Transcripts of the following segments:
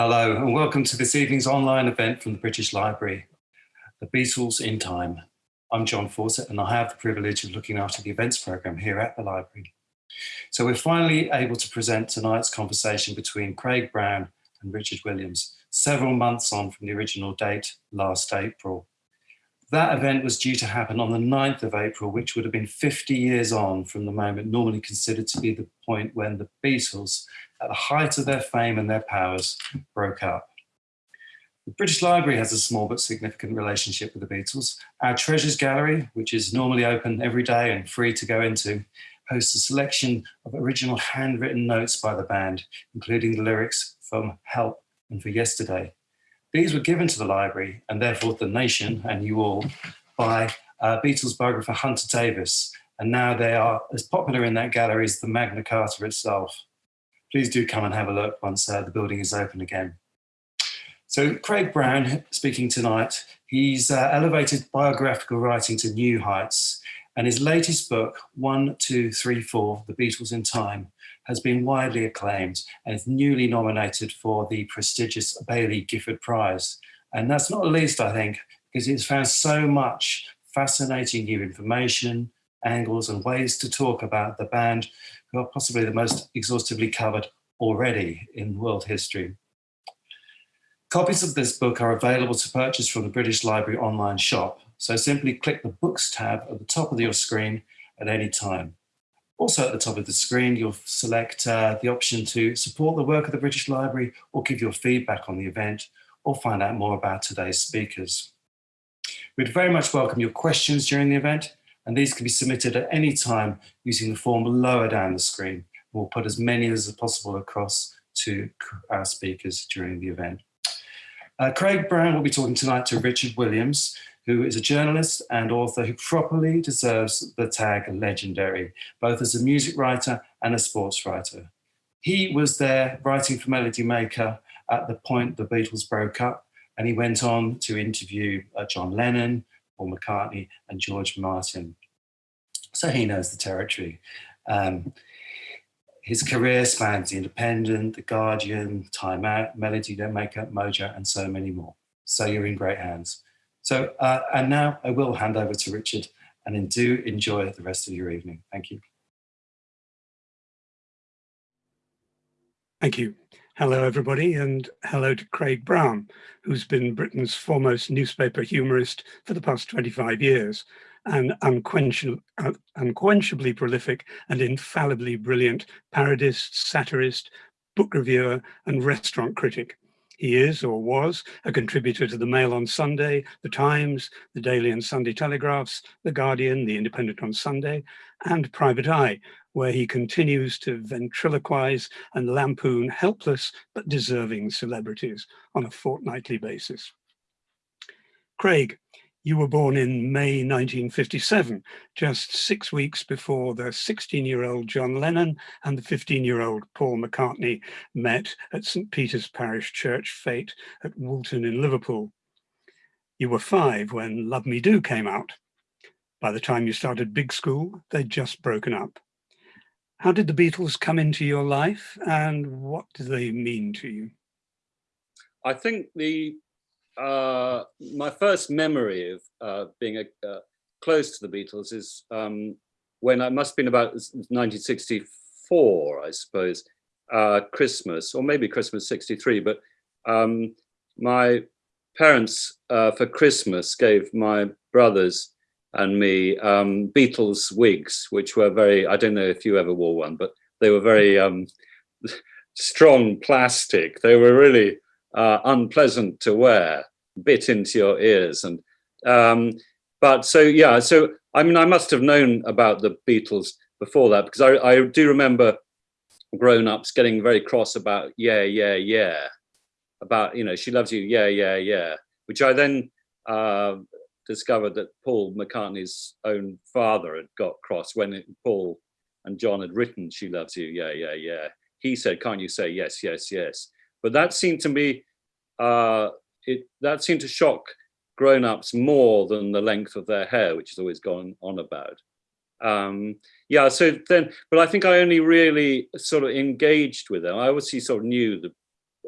Hello and welcome to this evening's online event from the British Library, The Beatles in Time. I'm John Fawcett and I have the privilege of looking after the events programme here at the library. So we're finally able to present tonight's conversation between Craig Brown and Richard Williams, several months on from the original date last April. That event was due to happen on the 9th of April, which would have been 50 years on from the moment normally considered to be the point when the Beatles, at the height of their fame and their powers, broke up. The British Library has a small but significant relationship with the Beatles. Our Treasures Gallery, which is normally open every day and free to go into, hosts a selection of original handwritten notes by the band, including the lyrics from Help and For Yesterday. These were given to the library and therefore the nation and you all by uh, Beatles biographer Hunter Davies, And now they are as popular in that gallery as the Magna Carta itself. Please do come and have a look once uh, the building is open again. So Craig Brown speaking tonight, he's uh, elevated biographical writing to new heights and his latest book, One, Two, Three, Four, The Beatles in Time, has been widely acclaimed and is newly nominated for the prestigious Baillie Gifford Prize. And that's not least, I think, because it's found so much fascinating new information, angles and ways to talk about the band who are possibly the most exhaustively covered already in world history. Copies of this book are available to purchase from the British Library online shop, so simply click the Books tab at the top of your screen at any time. Also at the top of the screen, you'll select uh, the option to support the work of the British Library or give your feedback on the event or find out more about today's speakers. We'd very much welcome your questions during the event and these can be submitted at any time using the form lower down the screen. We'll put as many as possible across to our speakers during the event. Uh, Craig Brown will be talking tonight to Richard Williams, who is a journalist and author who properly deserves the tag legendary, both as a music writer and a sports writer. He was there writing for Melody Maker at the point the Beatles broke up, and he went on to interview uh, John Lennon, Paul McCartney, and George Martin. So he knows the territory. Um, his career spans The Independent, The Guardian, Time Out, Melody Don't Make Up, Mojo, and so many more. So you're in great hands. So, uh, and now I will hand over to Richard and do enjoy the rest of your evening. Thank you. Thank you. Hello, everybody, and hello to Craig Brown, who's been Britain's foremost newspaper humorist for the past 25 years, and unquenchably prolific and infallibly brilliant parodist, satirist, book reviewer, and restaurant critic. He is or was a contributor to the Mail on Sunday, the Times, the Daily and Sunday Telegraphs, the Guardian, the Independent on Sunday, and Private Eye, where he continues to ventriloquize and lampoon helpless but deserving celebrities on a fortnightly basis. Craig, you were born in May 1957, just six weeks before the 16-year-old John Lennon and the 15-year-old Paul McCartney met at St. Peter's Parish Church Fete at Woolton in Liverpool. You were five when Love Me Do came out. By the time you started big school, they'd just broken up. How did the Beatles come into your life and what do they mean to you? I think the uh, my first memory of uh, being a, uh, close to the Beatles is um, when I must have been about 1964, I suppose, uh, Christmas, or maybe Christmas 63, but um, my parents uh, for Christmas gave my brothers and me um, Beatles wigs, which were very, I don't know if you ever wore one, but they were very um, strong plastic. They were really uh, unpleasant to wear, bit into your ears. And um, but so yeah, so I mean, I must have known about the Beatles before that because I, I do remember grown-ups getting very cross about yeah, yeah, yeah, about you know she loves you, yeah, yeah, yeah, which I then uh, discovered that Paul McCartney's own father had got cross when it, Paul and John had written "She Loves You," yeah, yeah, yeah. He said, "Can't you say yes, yes, yes?" But that seemed to me, uh, it that seemed to shock grown-ups more than the length of their hair, which has always gone on about. Um, yeah, so then, but I think I only really sort of engaged with them. I obviously sort of knew the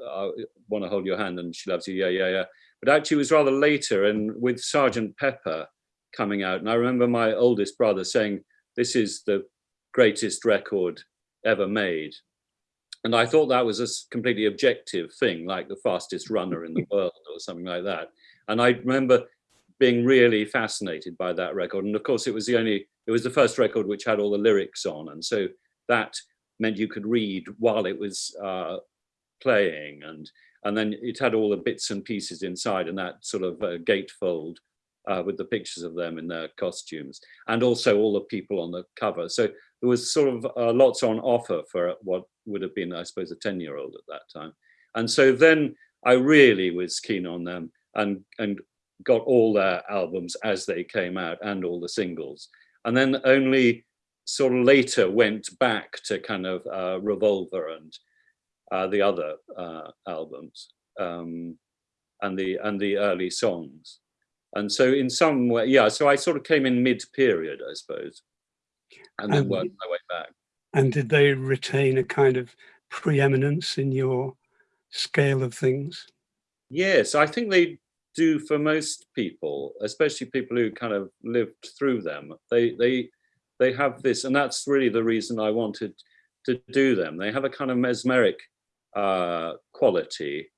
I want to hold your hand and she loves you, yeah, yeah, yeah. But actually it was rather later and with Sergeant Pepper coming out. And I remember my oldest brother saying, this is the greatest record ever made. And I thought that was a completely objective thing, like the fastest runner in the world or something like that. And I remember being really fascinated by that record. And of course, it was the only, it was the first record which had all the lyrics on. And so that meant you could read while it was uh, playing. And, and then it had all the bits and pieces inside and that sort of uh, gatefold uh, with the pictures of them in their costumes and also all the people on the cover. So there was sort of uh, lots on offer for what would have been, I suppose, a 10 year old at that time. And so then I really was keen on them and, and got all their albums as they came out and all the singles. And then only sort of later went back to kind of uh, Revolver and uh, the other uh, albums um, and the and the early songs. And so in some way, yeah, so I sort of came in mid-period, I suppose, and then worked my way back. And did they retain a kind of preeminence in your scale of things? Yes, I think they do for most people, especially people who kind of lived through them. They they they have this, and that's really the reason I wanted to do them. They have a kind of mesmeric uh, quality,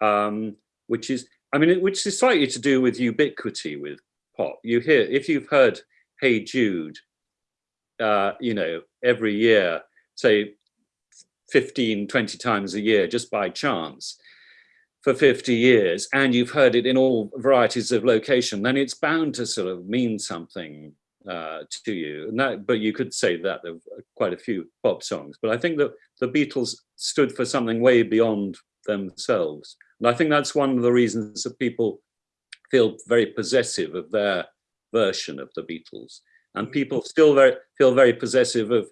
um, which is I mean, which is slightly to do with ubiquity with pop. You hear, if you've heard Hey Jude, uh, you know, every year, say 15, 20 times a year, just by chance, for 50 years, and you've heard it in all varieties of location, then it's bound to sort of mean something uh, to you. That, but you could say that of quite a few pop songs. But I think that the Beatles stood for something way beyond themselves. And I think that's one of the reasons that people feel very possessive of their version of the Beatles. And people still very, feel very possessive of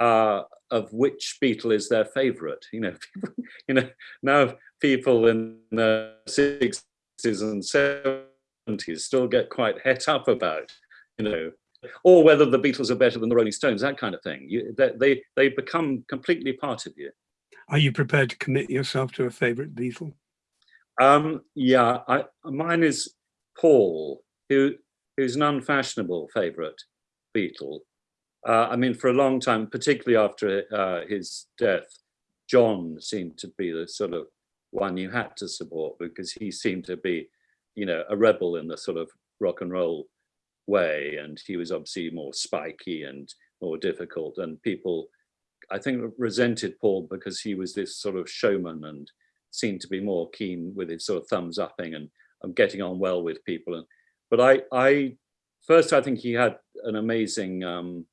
uh, of which Beatle is their favorite. You know, people, you know, now people in the 60s and 70s still get quite het up about, you know, or whether the Beatles are better than the Rolling Stones, that kind of thing. You, they, they become completely part of you. Are you prepared to commit yourself to a favorite Beatle? Um, yeah, I, mine is Paul, who who's an unfashionable favorite Beatle. Uh, I mean, for a long time, particularly after uh, his death, John seemed to be the sort of one you had to support because he seemed to be, you know, a rebel in the sort of rock and roll way. And he was obviously more spiky and more difficult. And people I think resented Paul because he was this sort of showman and seemed to be more keen with his sort of thumbs upping and, and getting on well with people. And but I, I first I think he had an amazing um,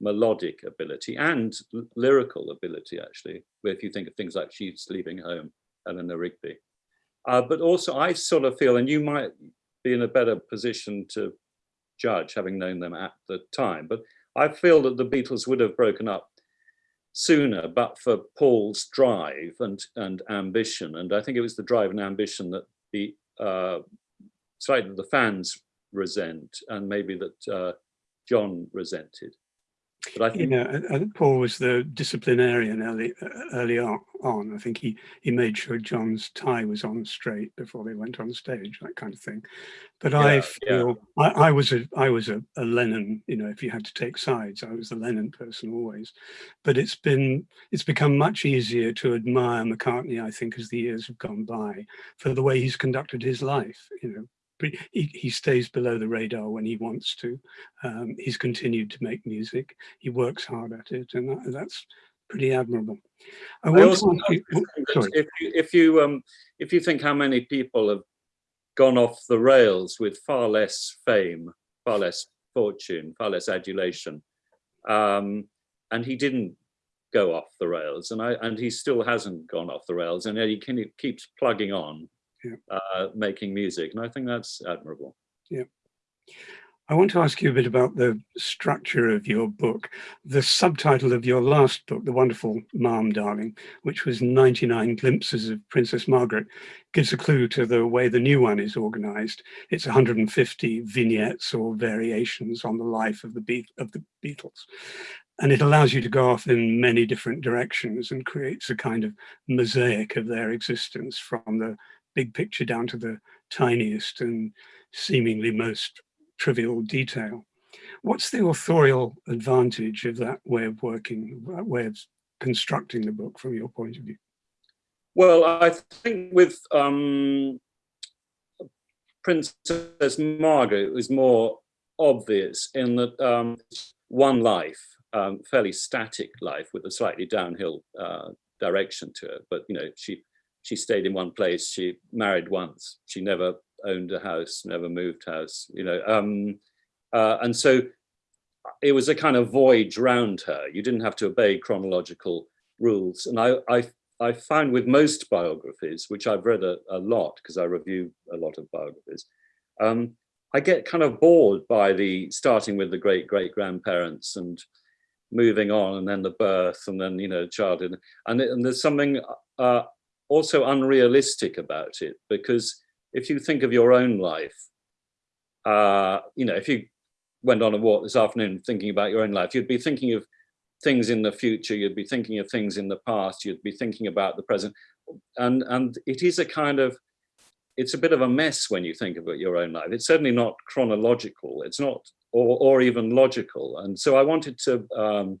melodic ability and lyrical ability actually. If you think of things like "She's Leaving Home," Eleanor Rigby, uh, but also I sort of feel, and you might be in a better position to judge having known them at the time, but I feel that the Beatles would have broken up sooner, but for Paul's drive and, and ambition. And I think it was the drive and ambition that the uh, slightly the fans resent and maybe that uh, John resented. But I think, you know, I think Paul was the disciplinarian early early on. I think he he made sure John's tie was on straight before they went on stage, that kind of thing. But yeah, I feel yeah. I, I, was a I was a, a, Lennon. You know, if you had to take sides, I was the Lennon person always. But it's been it's become much easier to admire McCartney. I think as the years have gone by for the way he's conducted his life. You know, he, he stays below the radar when he wants to. Um, he's continued to make music. He works hard at it, and that, that's pretty admirable. I, I also you, oh, if you if you um, if you think how many people have gone off the rails with far less fame, far less fortune, far less adulation, um, and he didn't go off the rails, and I and he still hasn't gone off the rails, and he, can, he keeps plugging on yeah. uh, making music. And I think that's admirable. Yeah. I want to ask you a bit about the structure of your book. The subtitle of your last book, The Wonderful Ma'am Darling, which was 99 Glimpses of Princess Margaret, gives a clue to the way the new one is organized. It's 150 vignettes or variations on the life of the, Be of the Beatles. and it allows you to go off in many different directions and creates a kind of mosaic of their existence from the big picture down to the tiniest and seemingly most trivial detail. What's the authorial advantage of that way of working, that way of constructing the book from your point of view? Well, I think with um, Princess Margaret, it was more obvious in that um, one life, um, fairly static life with a slightly downhill uh, direction to it. But you know, she she stayed in one place. She married once. She never owned a house, never moved house. You know, um, uh, and so it was a kind of voyage round her. You didn't have to obey chronological rules. And I I, I found with most biographies, which I've read a, a lot because I review a lot of biographies. Um, I get kind of bored by the starting with the great great grandparents and moving on and then the birth and then you know childhood and, and there's something uh, also unrealistic about it because if you think of your own life uh, you know if you went on a walk this afternoon thinking about your own life you'd be thinking of things in the future you'd be thinking of things in the past you'd be thinking about the present and and it is a kind of it's a bit of a mess when you think about your own life. It's certainly not chronological. It's not, or, or even logical. And so I wanted to um,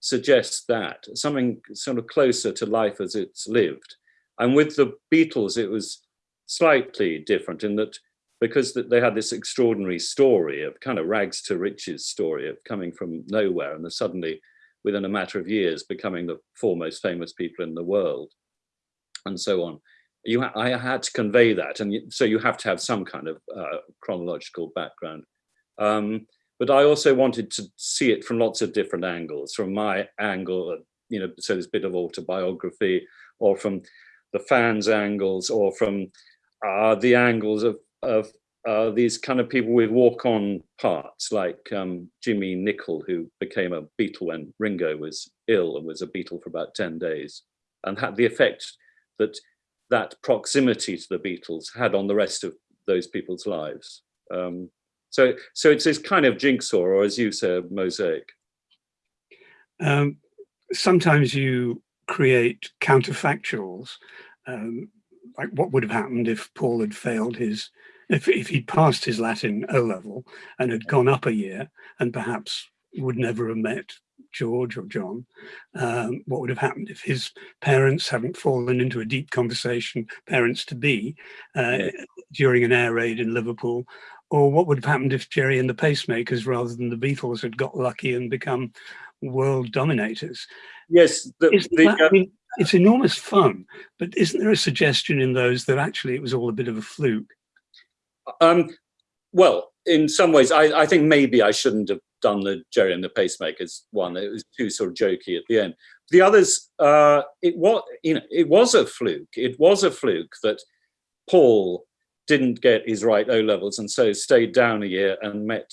suggest that something sort of closer to life as it's lived. And with the Beatles, it was slightly different in that because they had this extraordinary story of kind of rags to riches story of coming from nowhere and then suddenly within a matter of years becoming the foremost famous people in the world and so on you I had to convey that, and so you have to have some kind of uh, chronological background. Um, but I also wanted to see it from lots of different angles, from my angle, uh, you know, so this bit of autobiography, or from the fans' angles, or from uh, the angles of, of uh, these kind of people with walk-on parts, like um, Jimmie Nicol, who became a Beatle when Ringo was ill and was a Beatle for about 10 days, and had the effect that that proximity to the Beatles had on the rest of those people's lives. Um, so, so it's this kind of jigsaw, or as you say, mosaic. Um, sometimes you create counterfactuals, um, like what would have happened if Paul had failed his, if, if he'd passed his Latin O level and had gone up a year and perhaps would never have met George or John, um, what would have happened if his parents hadn't fallen into a deep conversation, parents to be, uh, yeah. during an air raid in Liverpool, or what would have happened if Gerry and the Pacemakers, rather than the Beatles, had got lucky and become world dominators. Yes, the, the, that, uh, I mean, it's enormous fun, but isn't there a suggestion in those that actually it was all a bit of a fluke? Um, well, in some ways, I, I think maybe I shouldn't have done the Gerry and the Pacemakers one. It was too sort of jokey at the end. The others, uh, it was you know it was a fluke. It was a fluke that Paul didn't get his right O levels and so stayed down a year and met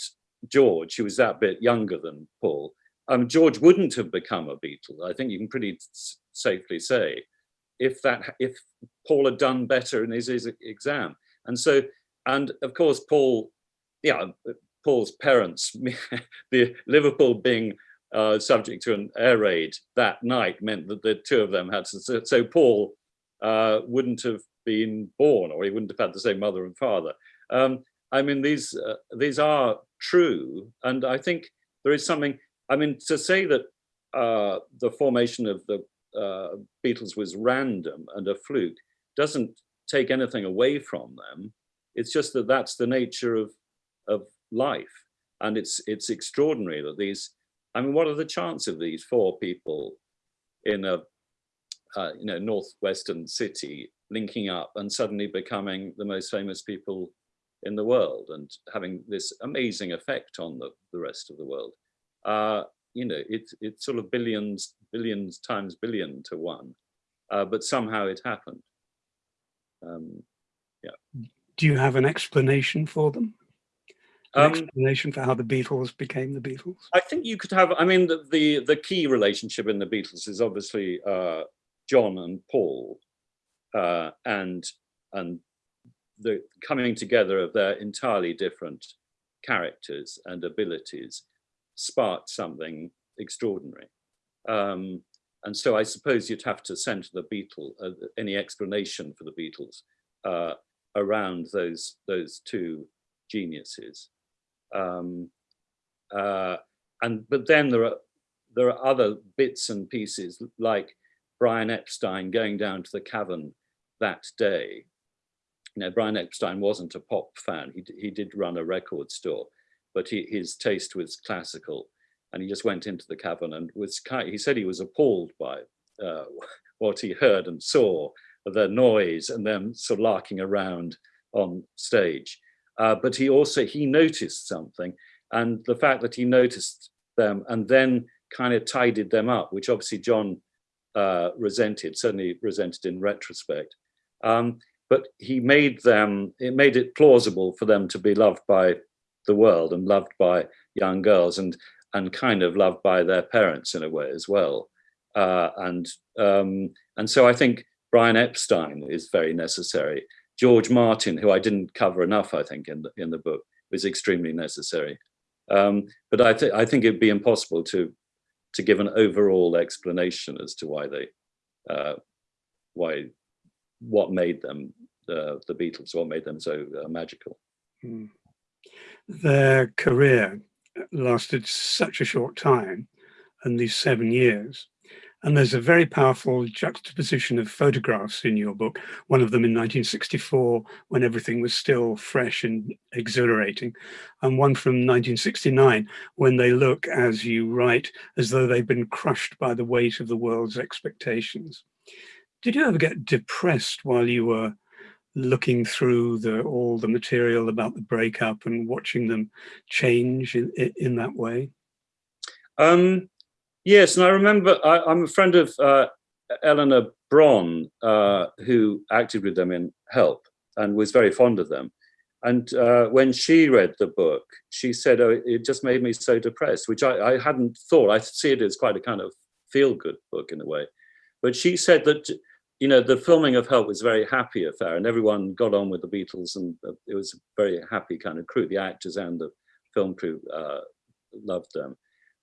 George, who was that bit younger than Paul. Um, George wouldn't have become a Beatle. I think you can pretty safely say if that if Paul had done better in his, his exam. And so, and of course, Paul, yeah, Paul's parents, the Liverpool being uh, subject to an air raid that night meant that the two of them had to, so, so Paul uh, wouldn't have been born or he wouldn't have had the same mother and father. Um, I mean, these, uh, these are true. And I think there is something, I mean, to say that uh, the formation of the uh, Beatles was random and a fluke doesn't take anything away from them. It's just that that's the nature of, of life. And it's it's extraordinary that these, I mean, what are the chances of these four people in a uh, you know northwestern city linking up and suddenly becoming the most famous people in the world and having this amazing effect on the, the rest of the world. Uh, you know, it's it's sort of billions, billions times billion to one, uh, but somehow it happened. Um, yeah. Do you have an explanation for them? um, explanation for how the Beatles became the Beatles? I think you could have, I mean, the, the, the key relationship in the Beatles is obviously uh, John and Paul uh, and, and the coming together of their entirely different characters and abilities sparked something extraordinary. Um, and so I suppose you'd have to center the Beatles, uh, any explanation for the Beatles uh, around those, those two geniuses. Um, uh, and but then there are there are other bits and pieces like Brian Epstein going down to the cavern that day. You know, Brian Epstein wasn't a pop fan. He he did run a record store, but he, his taste was classical, and he just went into the cavern and was kind. He said he was appalled by uh, what he heard and saw, the noise, and them sort of larking around on stage. Uh, but he also he noticed something, and the fact that he noticed them and then kind of tidied them up, which obviously John uh, resented, certainly resented in retrospect. Um, but he made them, it made it plausible for them to be loved by the world and loved by young girls and and kind of loved by their parents in a way as well. Uh, and um, and so I think Brian Epstein is very necessary. George Martin, who I didn't cover enough, I think, in the in the book, was extremely necessary. Um, but I, th I think it'd be impossible to to give an overall explanation as to why they uh, why what made them uh, the Beatles, what made them so uh, magical. Mm. Their career lasted such a short time, and these seven years, and there's a very powerful juxtaposition of photographs in your book, one of them in 1964, when everything was still fresh and exhilarating, and one from 1969, when they look, as you write, as though they've been crushed by the weight of the world's expectations. Did you ever get depressed while you were looking through the, all the material about the breakup and watching them change in, in that way? Um, Yes, and I remember I, am a friend of uh, Eleanor Bron, uh, who acted with them in Help and was very fond of them. And uh, when she read the book, she said, oh, it just made me so depressed, which I, I hadn't thought. I see it as quite a kind of feel-good book in a way. But she said that, you know, the filming of Help was a very happy affair and everyone got on with the Beatles and uh, it was a very happy kind of crew. The actors and the film crew uh, loved them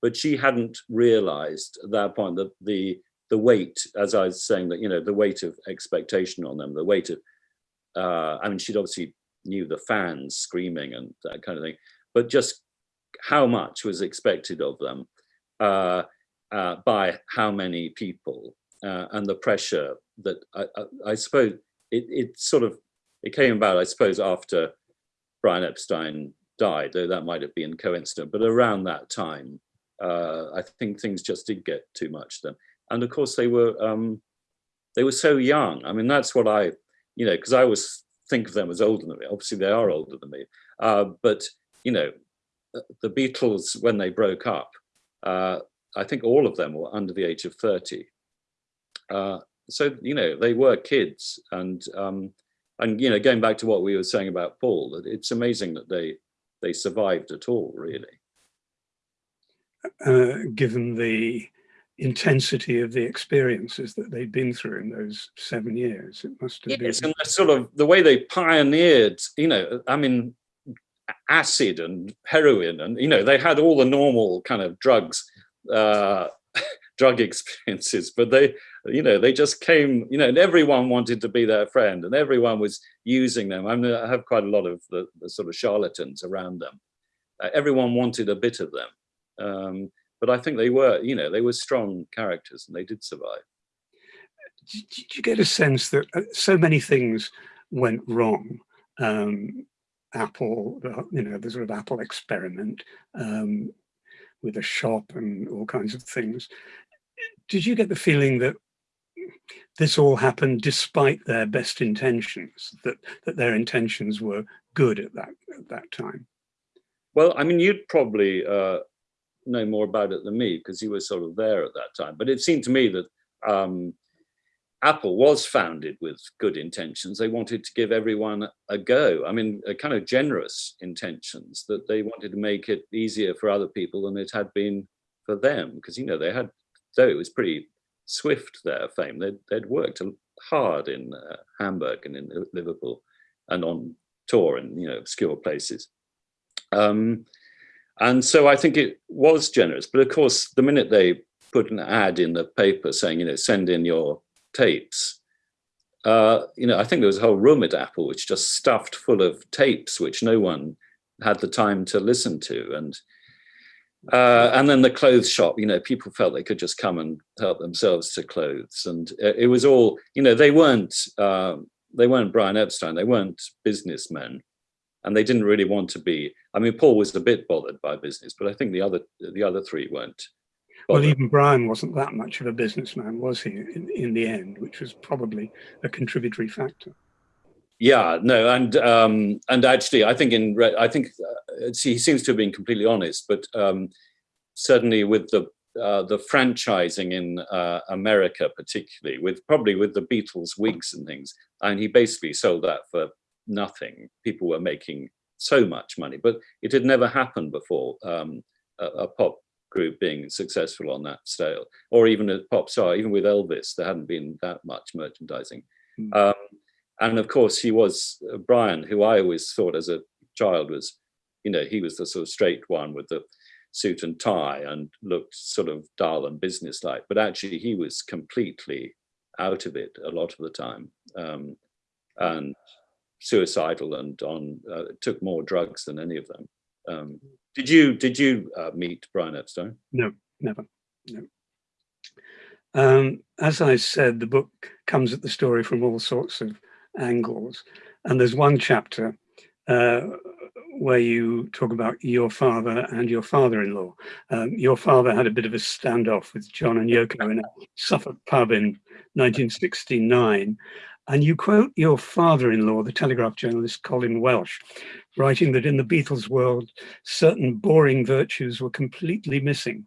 but she hadn't realized at that point that the the weight, as I was saying, that you know the weight of expectation on them, the weight of, uh, I mean, she'd obviously knew the fans screaming and that kind of thing, but just how much was expected of them uh, uh, by how many people uh, and the pressure that I, I, I suppose it, it sort of it came about, I suppose, after Brian Epstein died, though that might have been coincident, but around that time, uh, I think things just did get too much then. And of course they were um, they were so young. I mean, that's what I, you know, because I always think of them as older than me. Obviously they are older than me. Uh, but, you know, the Beatles, when they broke up, uh, I think all of them were under the age of 30. Uh, so, you know, they were kids and, um, and, you know, going back to what we were saying about Paul, that it's amazing that they, they survived at all, really uh, given the intensity of the experiences that they'd been through in those seven years. It must have yes, been. and the sort of the way they pioneered, you know, I mean, acid and heroin and, you know, they had all the normal kind of drugs, uh, drug experiences, but they, you know, they just came, you know, and everyone wanted to be their friend and everyone was using them. I mean, I have quite a lot of the, the sort of charlatans around them. Uh, everyone wanted a bit of them. Um, but I think they were, you know, they were strong characters and they did survive. Did you get a sense that uh, so many things went wrong? Um, Apple, you know, the sort of Apple experiment um, with a shop and all kinds of things. Did you get the feeling that this all happened despite their best intentions, that, that their intentions were good at that, at that time? Well, I mean, you'd probably uh, know more about it than me because you were sort of there at that time. But it seemed to me that um, Apple was founded with good intentions. They wanted to give everyone a go. I mean, a kind of generous intentions that they wanted to make it easier for other people than it had been for them. Because, you know, they had, though it was pretty swift, their fame, they'd, they'd worked hard in uh, Hamburg and in Liverpool and on tour in, you know, obscure places. Um, and so I think it was generous. But of course, the minute they put an ad in the paper saying, you know, send in your tapes, uh, you know, I think there was a whole room at Apple which just stuffed full of tapes which no one had the time to listen to. And uh, and then the clothes shop, you know, people felt they could just come and help themselves to clothes. And it was all, you know, they weren't, uh, they weren't Brian Epstein, they weren't businessmen and they didn't really want to be. I mean, Paul was a bit bothered by business, but I think the other the other three weren't. Bothered. Well, even Brian wasn't that much of a businessman, was he? In, in the end, which was probably a contributory factor. Yeah, no, and um, and actually, I think in I think uh, he seems to have been completely honest, but um, certainly with the uh, the franchising in uh, America, particularly with probably with the Beatles wigs and things, and he basically sold that for nothing. People were making so much money, but it had never happened before. Um, a, a, pop group being successful on that scale, or even a pop star, even with Elvis, there hadn't been that much merchandising. Mm. Um, and of course, he was uh, Brian, who I always thought as a child was, you know, he was the sort of straight one with the suit and tie and looked sort of dull and businesslike, but actually he was completely out of it a lot of the time. Um, and suicidal and on uh, took more drugs than any of them. Um, did you did you uh, meet Brian Epstein? No, never. No. Um, as I said, the book comes at the story from all sorts of angles, and there's one chapter uh, where you talk about your father and your father-in-law. Um, your father had a bit of a standoff with John and Yoko in a Suffolk pub in 1969, and you quote your father-in-law, the Telegraph journalist Colin Welch, writing that in the Beatles world, certain boring virtues were completely missing.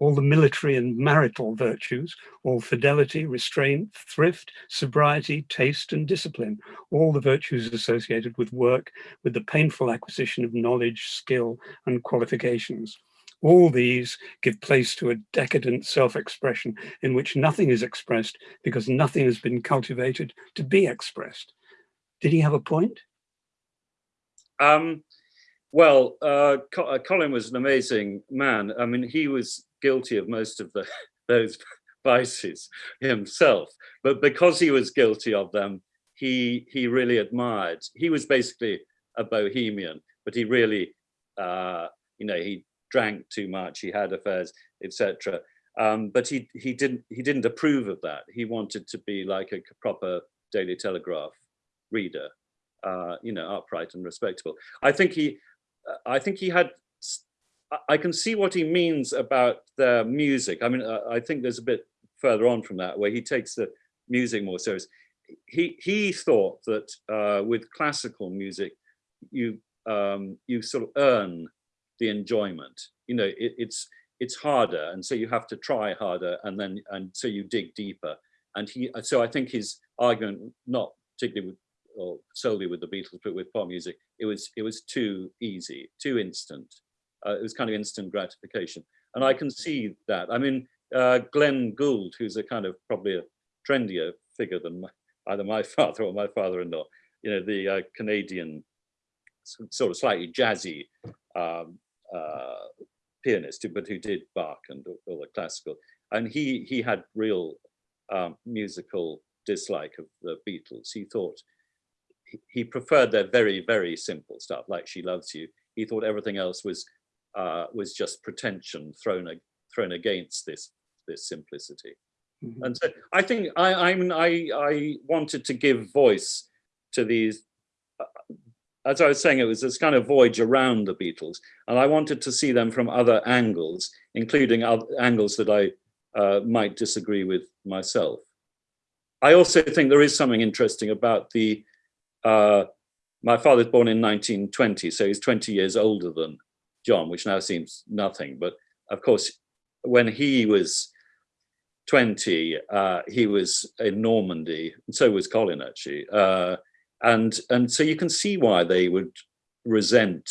All the military and marital virtues, all fidelity, restraint, thrift, sobriety, taste and discipline, all the virtues associated with work, with the painful acquisition of knowledge, skill and qualifications. All these give place to a decadent self-expression in which nothing is expressed because nothing has been cultivated to be expressed. Did he have a point? Um, well, uh, uh Colin was an amazing man. I mean, he was guilty of most of the those vices himself, but because he was guilty of them, he he really admired. He was basically a bohemian, but he really, uh, you know, he drank too much, he had affairs, etc. Um, but he he didn't he didn't approve of that. He wanted to be like a proper Daily Telegraph reader, uh, you know, upright and respectable. I think he I think he had. I can see what he means about the music. I mean, I think there's a bit further on from that where he takes the music more serious. He he thought that uh, with classical music, you um, you sort of earn the enjoyment. You know, it, it's it's harder, and so you have to try harder, and then and so you dig deeper. And he, so I think his argument, not particularly with or solely with the Beatles, but with pop music, it was it was too easy, too instant. Uh, it was kind of instant gratification, and I can see that. I mean, uh, Glenn Gould, who's a kind of probably a trendier figure than my, either my father or my father-in-law, you know, the uh, Canadian sort of slightly jazzy um, uh, pianist, but who did Bach and all the classical. And he he had real um, musical dislike of the Beatles. He thought he preferred their very very simple stuff, like "She Loves You." He thought everything else was uh, was just pretension thrown thrown against this this simplicity. Mm -hmm. And so I think I I mean I I wanted to give voice to these as I was saying, it was this kind of voyage around the Beatles, and I wanted to see them from other angles, including other angles that I uh, might disagree with myself. I also think there is something interesting about the, uh, my father's born in 1920, so he's 20 years older than John, which now seems nothing, but of course, when he was 20, uh, he was in Normandy, and so was Colin actually, uh, and, and so you can see why they would resent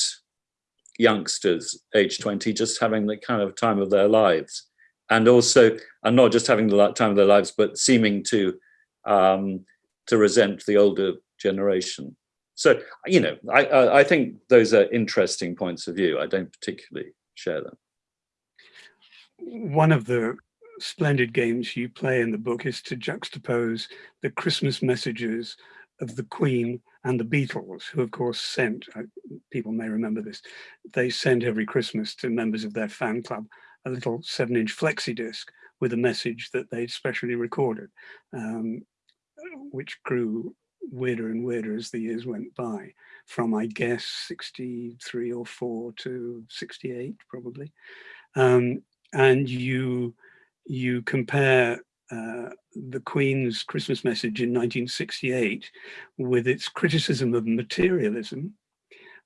youngsters age 20 just having the kind of time of their lives. And also, and not just having the time of their lives, but seeming to um, to resent the older generation. So you know, I, I think those are interesting points of view. I don't particularly share them. One of the splendid games you play in the book is to juxtapose the Christmas messages of the Queen and the Beatles, who of course sent, uh, people may remember this, they sent every Christmas to members of their fan club a little seven inch flexi disc with a message that they'd specially recorded, um, which grew weirder and weirder as the years went by from, I guess, 63 or four to 68 probably. Um, and you, you compare uh, the Queen's Christmas message in 1968 with its criticism of materialism,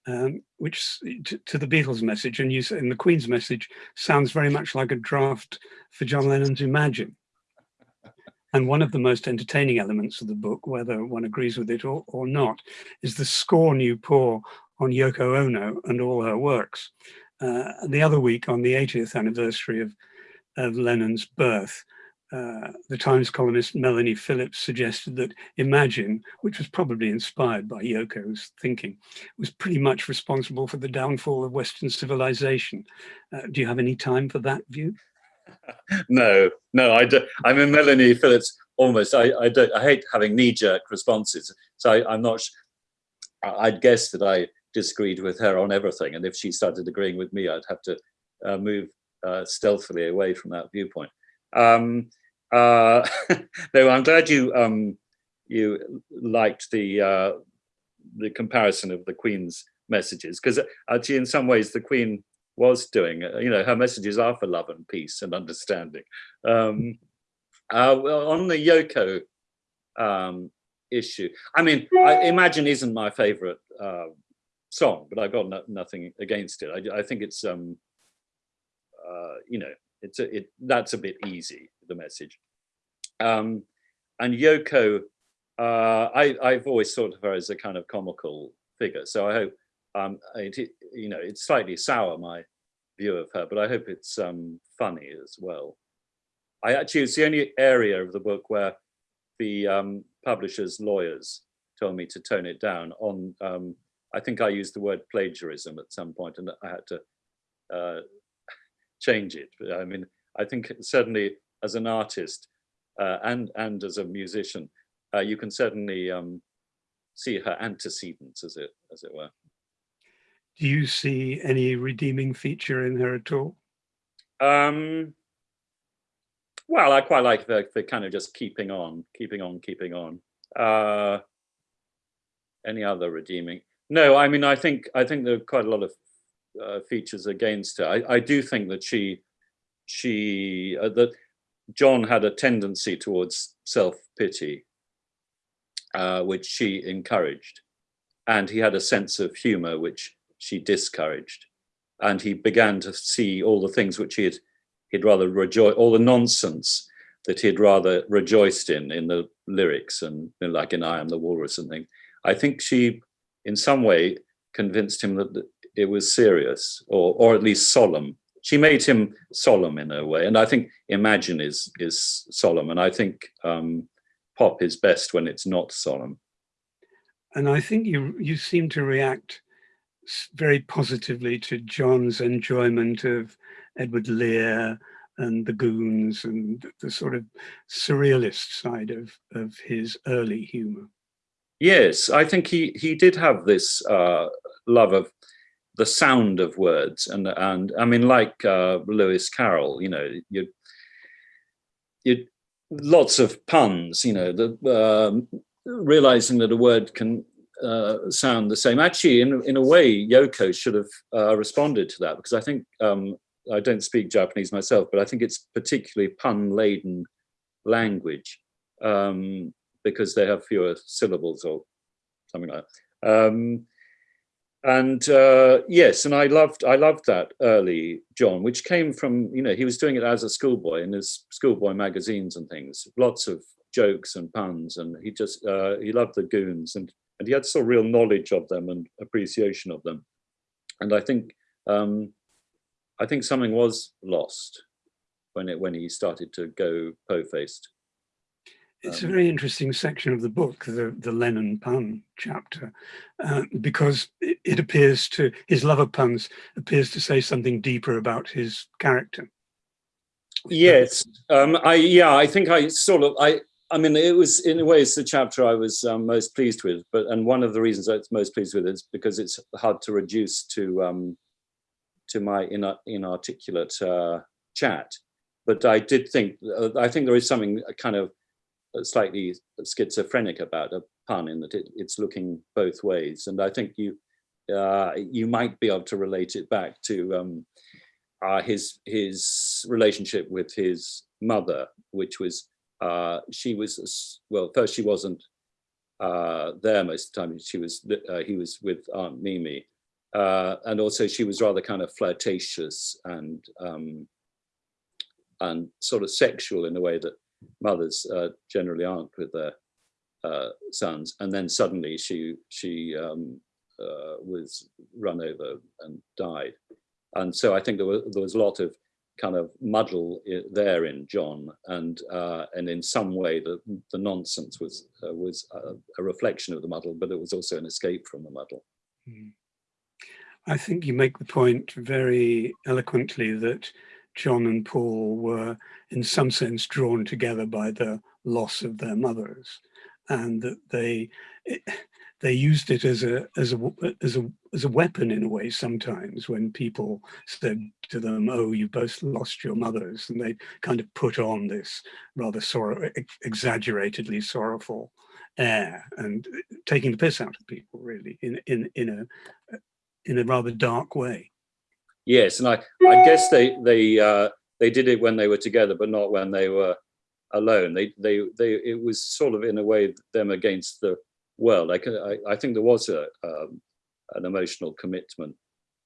um, which to, to, the Beatles message and you in the Queen's message sounds very much like a draft for John Lennon's Imagine. And one of the most entertaining elements of the book, whether one agrees with it or, or not, is the scorn you pour on Yoko Ono and all her works. Uh, the other week on the 80th anniversary of, of Lennon's birth, uh, the Times columnist Melanie Phillips suggested that Imagine, which was probably inspired by Yoko's thinking, was pretty much responsible for the downfall of Western civilization. Uh, do you have any time for that view? No, no, I do. I'm a Melanie Phillips almost. I, I don't. I hate having knee-jerk responses. So I, am not. I'd guess that I disagreed with her on everything, and if she started agreeing with me, I'd have to uh, move uh, stealthily away from that viewpoint. Um, uh, no, I'm glad you um, you liked the uh, the comparison of the Queen's messages because actually, in some ways, the Queen was doing. Uh, you know, her messages are for love and peace and understanding. Um, uh, well, on the Yoko um, issue, I mean, I imagine isn't my favorite uh, song, but I've got no, nothing against it. I, I think it's, um, uh, you know, it's a, it that's a bit easy the message um and yoko uh i i've always thought of her as a kind of comical figure so i hope um it, you know it's slightly sour my view of her but i hope it's um funny as well i actually it's the only area of the book where the um publisher's lawyers told me to tone it down on um i think i used the word plagiarism at some point and i had to uh change it. I mean, I think certainly as an artist uh, and and as a musician, uh, you can certainly um, see her antecedents, as it as it were. Do you see any redeeming feature in her at all? Um, well, I quite like the, the kind of just keeping on, keeping on, keeping on. Uh, any other redeeming? No, I mean, I think I think there are quite a lot of uh, features against her. I, I, do think that she, she, uh, that John had a tendency towards self-pity, uh, which she encouraged. And he had a sense of humor, which she discouraged. And he began to see all the things which he had, he'd rather rejoice, all the nonsense that he'd rather rejoiced in, in the lyrics and you know, like in I Am the Walrus and things. I think she, in some way, convinced him that it was serious or or at least solemn. She made him solemn in a way, and I think Imagine is is solemn, and I think um, pop is best when it's not solemn. And I think you you seem to react very positively to John's enjoyment of Edward Lear and the Goons and the sort of surrealist side of of his early humor. Yes, I think he he did have this uh, love of the sound of words and and I mean like uh, Lewis Carroll you know you you lots of puns you know the um, realizing that a word can uh, sound the same actually in in a way Yoko should have uh, responded to that because I think um, I don't speak Japanese myself but I think it's particularly pun laden language um, because they have fewer syllables or something like that. Um, and uh, yes, and I loved I loved that early John, which came from you know he was doing it as a schoolboy in his schoolboy magazines and things, lots of jokes and puns, and he just uh, he loved the goons and and he had so real knowledge of them and appreciation of them, and I think um, I think something was lost when it when he started to go po faced. It's a Um, very interesting section of the book, the, the Lennon pun chapter, uh, because it, it appears to, his love of puns appears to say something deeper about his character. Yes, um, I yeah, I think I sort of I I mean it was in a way it's the chapter I was um, most pleased with, but and one of the reasons I was most pleased with is because it's hard to reduce to um, to my in, inarticulate uh, chat. But I did think uh, I think there is something kind of slightly schizophrenic about a pun in that it, it's looking both ways, and I think you uh, you might be able to relate it back to um, uh, his his relationship with his mother, which was uh, she was well first she wasn't uh, there most of the time. She was uh, he was with Aunt Mimi, uh, and also she was rather kind of flirtatious and um, and sort of sexual in a way that mothers uh, generally aren't with their sons. And then suddenly she she um, was run over and died and so I think there was, there was a lot of kind of muddle there in John, and uh, and in some way the the nonsense was uh, was a, a, reflection of the muddle, but it was also an escape from the muddle. Hmm. I think you make the point very eloquently that John and Paul were in some sense drawn together by the loss of their mothers and that they it, they used it as a as a as a as a weapon in a way sometimes when people said to them oh you both lost your mothers and they kind of put on this rather exaggeratedly sorrowful air and taking the piss out of people really in in in a in a rather dark way. Yes and i i guess they they uh they did it when they were together but not when they were alone. They they they it was sort of in a way them against the well. Like I, I think there was a um, an emotional commitment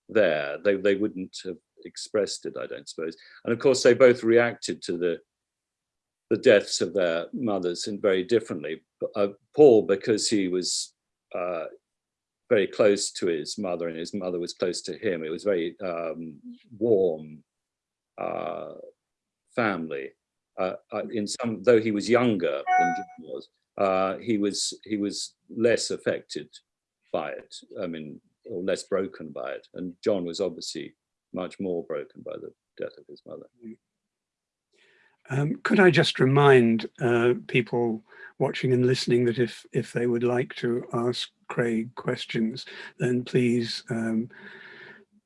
there. They they wouldn't have expressed it, I don't suppose. And of course, they both reacted to the the deaths of their mothers in very differently. Uh, Paul, because he was uh, very close to his mother and his mother was close to him. It was very um, warm uh, family. Uh, uh, in some, though he was younger than John was, uh, he was he was less affected by it. I mean, or less broken by it. And John was obviously much more broken by the death of his mother. Um, could I just remind uh, people watching and listening that if if they would like to ask Craig questions, then please um,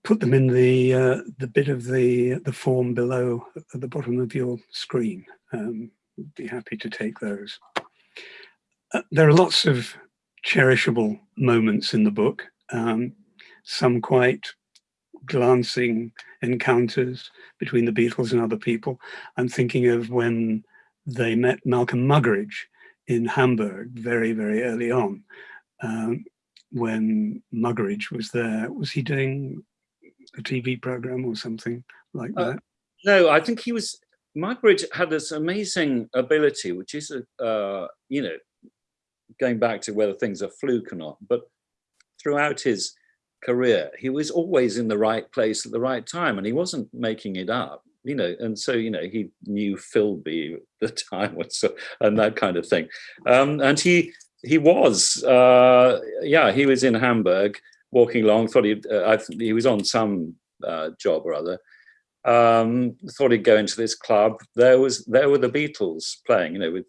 put them in the uh, the bit of the the form below at the bottom of your screen. Um, be happy to take those. There are lots of cherishable moments in the book, um, some quite glancing encounters between the Beatles and other people. I'm thinking of when they met Malcolm Muggeridge in Hamburg very, very early on. Um, when Muggeridge was there, was he doing a TV program or something like uh, that? No, I think he was, Muggeridge had this amazing ability, which is, uh, you know, going back to whether things are fluke or not, but throughout his career, he was always in the right place at the right time and he wasn't making it up, you know, and so, you know, he knew Philby at the time and that kind of thing. Um, and he, he was, uh, yeah, he was in Hamburg walking along, thought he, uh, he was on some uh, job or other, um, thought he'd go into this club. There was, there were the Beatles playing, you know, with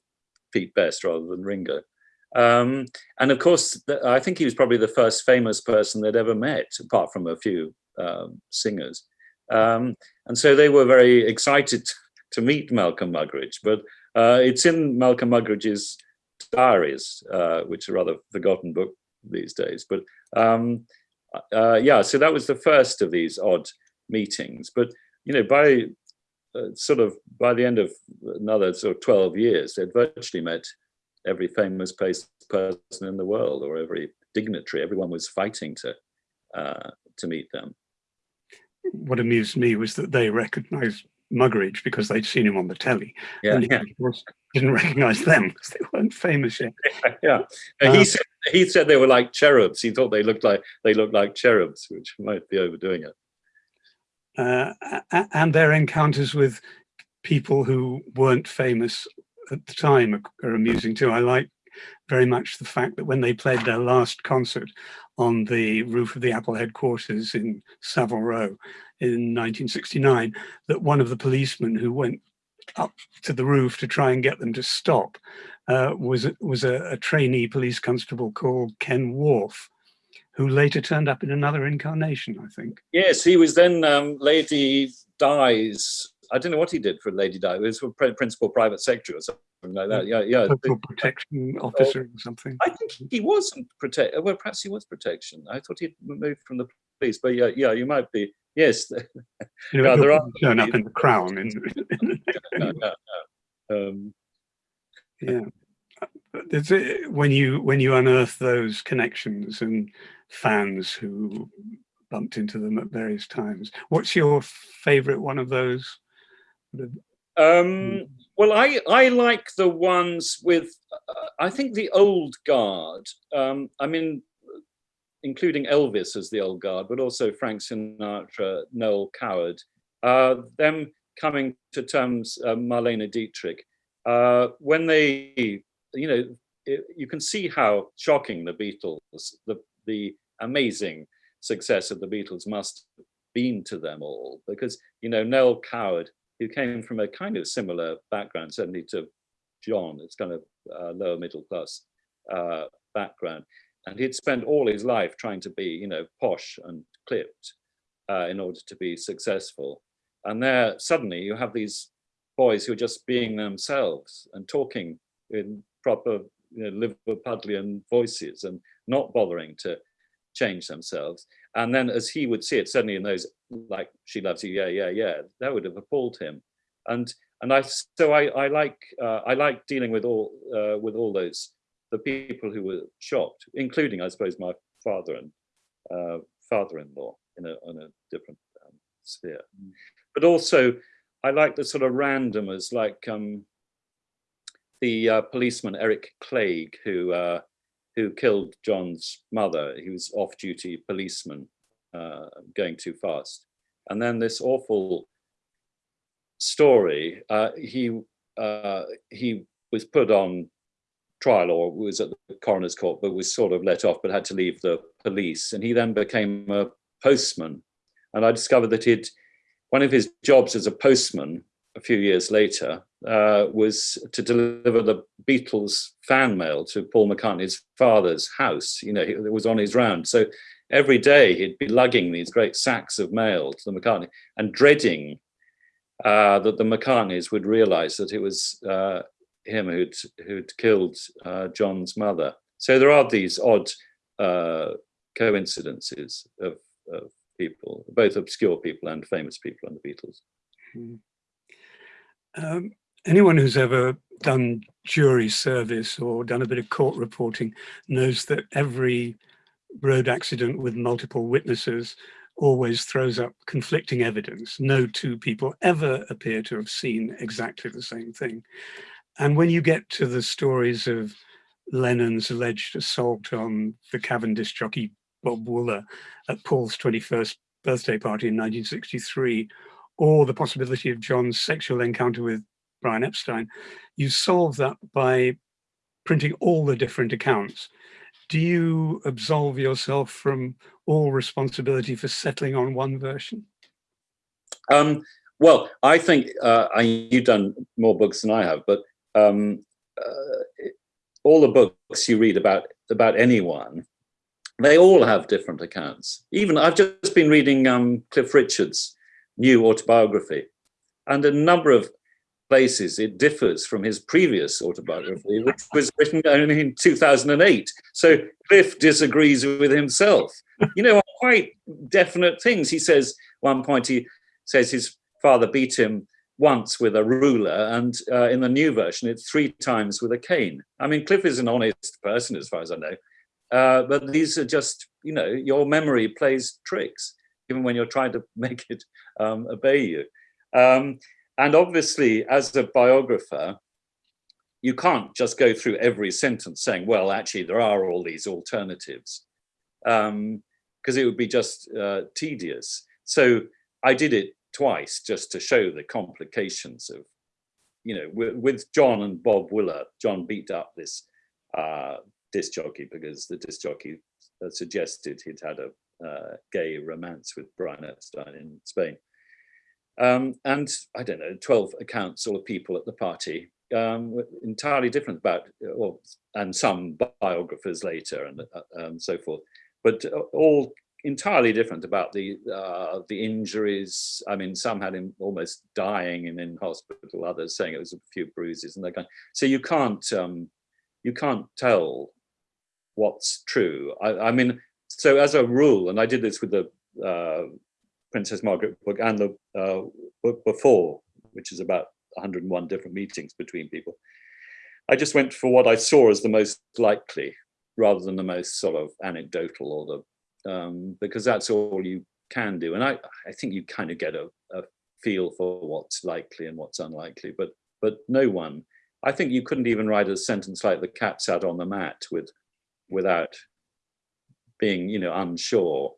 Pete Best rather than Ringo. Um, and of course, I think he was probably the first famous person they'd ever met, apart from a few um, singers. Um, and so they were very excited to meet Malcolm Muggeridge, but uh, it's in Malcolm Muggeridge's diaries, uh, which are rather forgotten book these days. But um, uh, yeah, so that was the first of these odd meetings. But, you know, by uh, sort of by the end of another sort of 12 years, they'd virtually met every famous person in the world or every dignitary. Everyone was fighting to uh, to meet them. What amused me was that they recognised Muggeridge because they'd seen him on the telly. Yeah, and yeah. didn't recognise them because they weren't famous yet. yeah, he said he said they were like cherubs. He thought they looked like they looked like cherubs, which might be overdoing it. Uh, and their encounters with people who weren't famous at the time are, amusing too. I like very much the fact that when they played their last concert on the roof of the Apple headquarters in Savile Row in 1969, that one of the policemen who went up to the roof to try and get them to stop uh, was, was a, a trainee police constable called Ken Wharf, who later turned up in another incarnation, I think. Yes, he was then um, Lady Di's. I don't know what he did for Lady Di. It was for principal private secretary or something like that. Yeah, yeah. Local protection officer or something. I think he wasn't protect. Well, perhaps he was protection. I thought he'd moved from the police, but yeah, yeah, you might be. Yes, you know, there are turn up in the crown. In, no, no, no. Um, yeah, it, when you when you unearth those connections and fans who bumped into them at various times, what's your favorite one of those? Um, well, I I like the ones with uh, I think the old guard. Um, I mean, including Elvis as the old guard, but also Frank Sinatra, Noel Coward. Uh, them coming to terms, uh, Marlene Dietrich, uh, when they, you know, it, you can see how shocking the Beatles, the the amazing success of the Beatles must have been to them all, because you know Noel Coward who came from a kind of similar background, certainly to John, it's kind of uh, lower middle class uh, background. And he'd spent all his life trying to be, you know, posh and clipped uh, in order to be successful. And there suddenly you have these boys who are just being themselves and talking in proper you know, Liverpudlian voices and not bothering to change themselves. And then as he would see it, suddenly in those, like, she loves you, yeah, yeah, yeah, that would have appalled him. And and I so I, I like uh, I like dealing with all uh, with all those the people who were shocked, including I suppose my father and uh, father-in-law in a in a different um, sphere. Mm. But also I like the sort of randomers like um, the uh, policeman Eric Clegg who uh, who killed John's mother. He was off-duty policeman uh, going too fast. And then this awful story, uh, he, uh, he was put on trial or was at the coroner's court, but was sort of let off, but had to leave the police. And he then became a postman. And I discovered that he'd, one of his jobs as a postman a few years later uh, was to deliver the Beatles fan mail to Paul McCartney's father's house. You know, it was on his round. So every day he'd be lugging these great sacks of mail to the McCartney and dreading uh, that the McCartneys would realize that it was uh, him who'd, who'd killed uh, John's mother. So there are these odd uh, coincidences of, of, people, both obscure people and famous people and the Beatles. Mm. Um, anyone who's ever done jury service or done a bit of court reporting knows that every road accident with multiple witnesses always throws up conflicting evidence. No two people ever appear to have seen exactly the same thing. And when you get to the stories of Lennon's alleged assault on the Cavern disc jockey Bob Wooler at Paul's 21st birthday party in 1963, or the possibility of John's sexual encounter with Brian Epstein, you solve that by printing all the different accounts. Do you absolve yourself from all responsibility for settling on one version? Um, well, I think uh, I, you've done more books than I have, but um, uh, all the books you read about about anyone, they all have different accounts. Even I've just been reading um, Cliff Richard's new autobiography, and a number of places it differs from his previous autobiography, which was written only in 2008. So Cliff disagrees with himself. You know, quite definite things. He says, one point he says his father beat him once with a ruler and uh, in the new version it's three times with a cane. I mean, Cliff is an honest person as far as I know, uh, but these are just, you know, your memory plays tricks, even when you're trying to make it um, obey you. Um, and obviously, as a biographer, you can't just go through every sentence saying, well, actually, there are all these alternatives, because um, it would be just uh, tedious. So I did it twice just to show the complications of, you know, with, John and Bob Wooler, John beat up this uh, disc jockey because the disc jockey suggested he'd had a uh, gay romance with Brian Epstein in Spain. Um, and I don't know, 12 accounts all of people at the party, um, entirely different about, well, and some biographers later and uh, um, so forth, but uh, all entirely different about the uh, the injuries. I mean, some had him almost dying and in hospital, others saying it was a few bruises and that kind. So you can't um, you can't tell what's true. I, I, mean, so as a rule, and I did this with the uh, Princess Margaret book and the uh, book before, which is about 101 different meetings between people. I just went for what I saw as the most likely rather than the most sort of anecdotal or the, um, because that's all you can do. And I, I think you kind of get a, a feel for what's likely and what's unlikely, but, but no one, I think you couldn't even write a sentence like the cat sat on the mat with, without being, you know, unsure.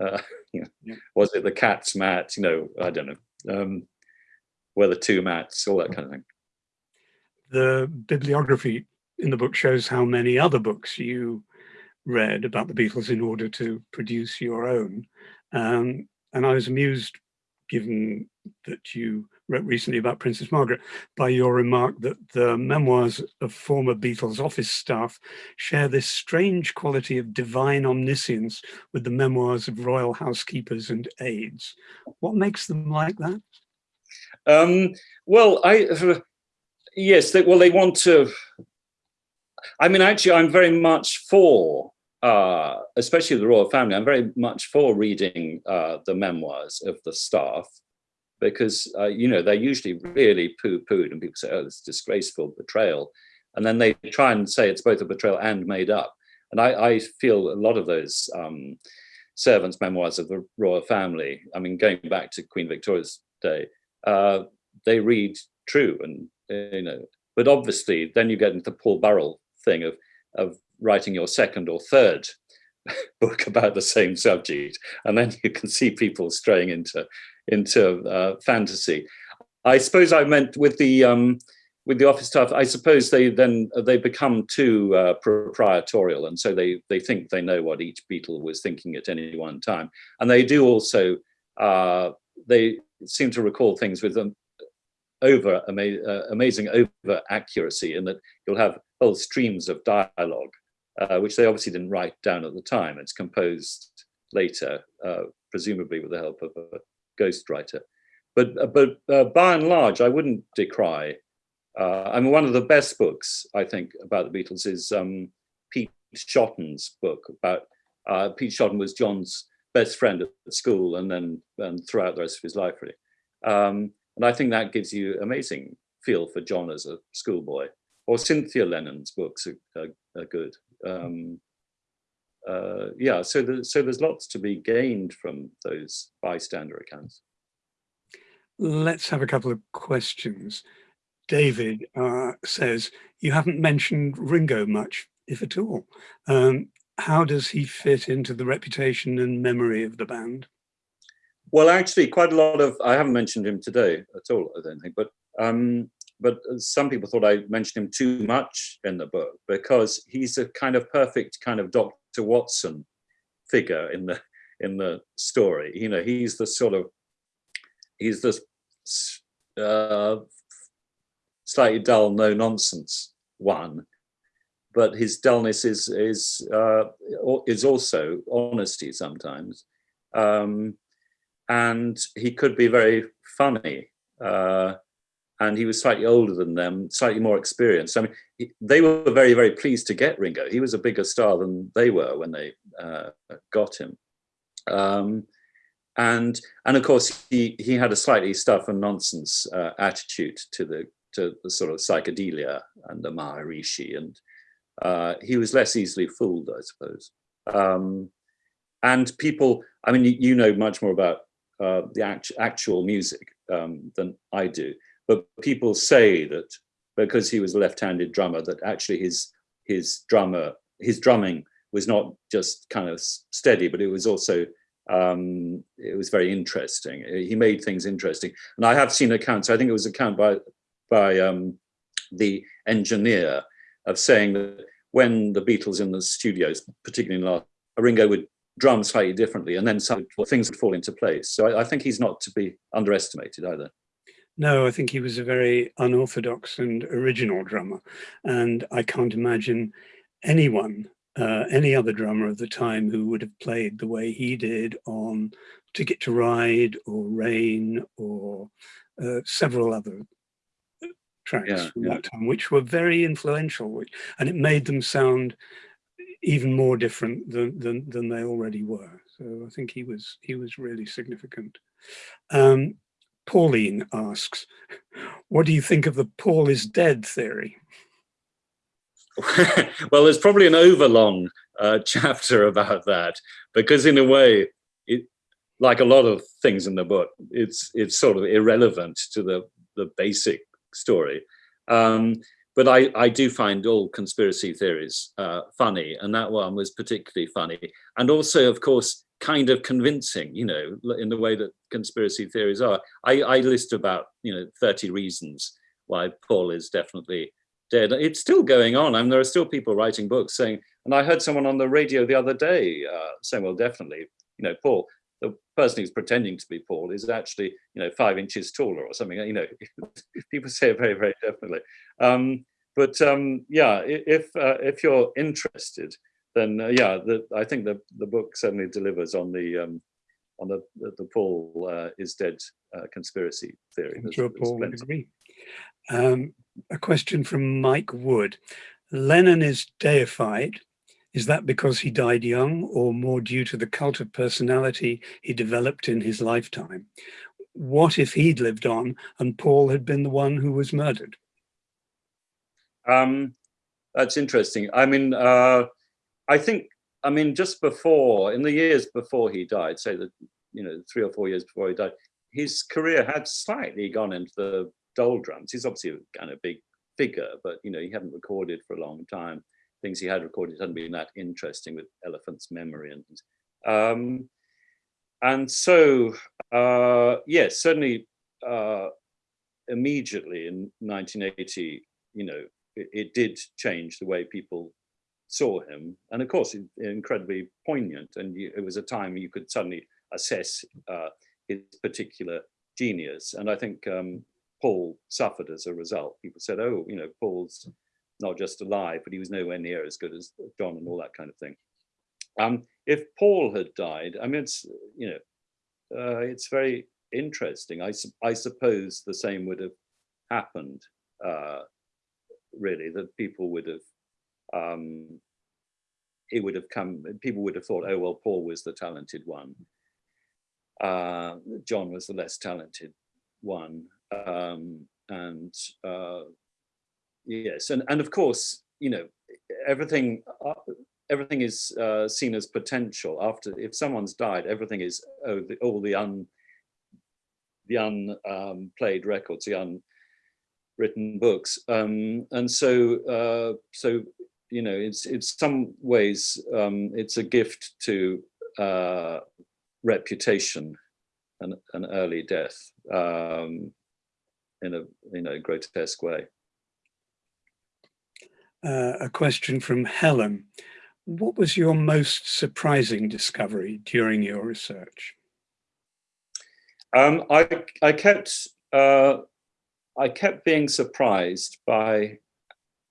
Uh, you know, yeah. Was it the cat's mat? You know, I don't know. Um, were the two mats, all that kind of thing. The bibliography in the book shows how many other books you read about the Beatles in order to produce your own. Um, and I was amused, given that you wrote recently about Princess Margaret, by your remark that the memoirs of former Beatles office staff share this strange quality of divine omniscience with the memoirs of royal housekeepers and aides. What makes them like that? Um, well, I, yes, they, well, they want to, I mean, actually, I'm very much for, uh, especially the royal family, I'm very much for reading uh, the memoirs of the staff because, uh, you know, they're usually really poo-pooed and people say, oh, it's disgraceful betrayal. And then they try and say it's both a betrayal and made up. And I, I feel a lot of those um, servants' memoirs of the royal family, I mean, going back to Queen Victoria's day, uh, they read true and, you know, but obviously then you get into the Paul Burrell thing of, of writing your second or third book about the same subject and then you can see people straying into into uh, fantasy i suppose i meant with the um with the office staff i suppose they then they become too uh, proprietorial and so they they think they know what each Beatle was thinking at any one time and they do also uh they seem to recall things with them over ama uh, amazing over accuracy in that you'll have whole streams of dialogue, uh, which they obviously didn't write down at the time. It's composed later, uh, presumably with the help of a ghostwriter. But, uh, but uh, by and large, I wouldn't decry. Uh, I mean, one of the best books, I think, about the Beatles is um, Pete Shotton's book about, Pete Shotton was John's best friend at school and then and throughout the rest of his life, really. Um, and I think that gives you amazing feel for John as a schoolboy or Cynthia Lennon's books are, are, are good. Um, uh, yeah, so, the, so there's lots to be gained from those bystander accounts. Let's have a couple of questions. David uh, says, you haven't mentioned Ringo much, if at all. Um, how does he fit into the reputation and memory of the band? Well, actually, quite a lot of, I haven't mentioned him today at all, I don't think, but um, but some people thought I mentioned him too much in the book because he's a kind of perfect kind of Dr. Watson figure in the in the story. You know, he's the sort of he's the uh, slightly dull, no nonsense one, but his dullness is is uh, is also honesty sometimes, um, and he could be very funny. Uh, and he was slightly older than them, slightly more experienced. I mean, he, they were very, very pleased to get Ringo. He was a bigger star than they were when they uh, got him. Um, and and of course, he he had a slightly stuff and nonsense uh, attitude to the to the sort of psychedelia and the Maharishi, and uh, he was less easily fooled, I suppose. Um, and people, I mean, you, you know much more about uh, the act actual music um, than I do but people say that because he was a left-handed drummer, that actually his his drummer his drumming was not just kind of steady, but it was also um, it was very interesting. He made things interesting, and I have seen accounts. I think it was account by by um, the engineer of saying that when the Beatles in the studios, particularly in last, Ringo would drum slightly differently and then some things would fall into place. So I, I think he's not to be underestimated either. No, I think he was a very unorthodox and original drummer. And I can't imagine anyone, uh, any other drummer of the time who would have played the way he did on Ticket to Ride or Rain or uh, several other tracks Yeah, from yeah. that time, which were very influential, which, and it made them sound even more different than, than, than they already were. So I think he was he was really significant. Um, Pauline asks, what do you think of the Paul is dead theory? well, there's probably an overlong uh, chapter about that because, in a way, it, like a lot of things in the book, it's it's sort of irrelevant to the the basic story. Um, but I, I do find all conspiracy theories uh, funny, and that one was particularly funny, and also, of course, kind of convincing. You know, in the way that conspiracy theories are. I, I list about you know 30 reasons why Paul is definitely dead. It's still going on. I mean, there are still people writing books saying, and I heard someone on the radio the other day uh, saying, well, definitely, you know, Paul, the person who's pretending to be Paul is actually, you know, five inches taller or something. You know, people say it very, very definitely. Um, but um, yeah, if uh, if you're interested, then uh, yeah, the, I think the the book certainly delivers on the um, on the the, the Paul uh, is dead uh, conspiracy theory. I'm sure Paul would agree. Um, a question from Mike Wood. Lennon is deified. Is that because he died young or more due to the cult of personality he developed in his lifetime? What if he'd lived on and Paul had been the one who was murdered? Um, that's interesting. I mean, uh, I think, I mean, just before, in the years before he died, say that, you know, three or four years before he died, his career had slightly gone into the doldrums. He's obviously a kind of big figure, but, you know, he hadn't recorded for a long time. Things he had recorded hadn't been that interesting with Elephant's Memory and things. Um, and so, uh, yes, certainly uh, immediately in 1980, you know, it, it did change the way people saw him. And of course, incredibly poignant. And you, it was a time you could suddenly assess uh, his particular genius. And I think um, Paul suffered as a result. People said, oh, you know, Paul's not just alive, but he was nowhere near as good as John and all that kind of thing. Um, if Paul had died, I mean, it's, you know, uh, it's very interesting. I, sup- I suppose the same would have happened, uh, really, that people would have, um, it would have come, people would have thought, oh, well, Paul was the talented one. Uh, John was the less talented one. Um, and uh, yes, and, and of course, you know, everything, uh, everything is uh, seen as potential. After, if someone's died, everything is, oh, the, all the un, the unplayed records, the unwritten books, um, and so uh, so you know it's it's some ways um, it's a gift to uh, reputation and an early death um, in a in a grotesque way. Uh, a question from Helen. What was your most surprising discovery during your research? Um, I I kept uh, I kept being surprised by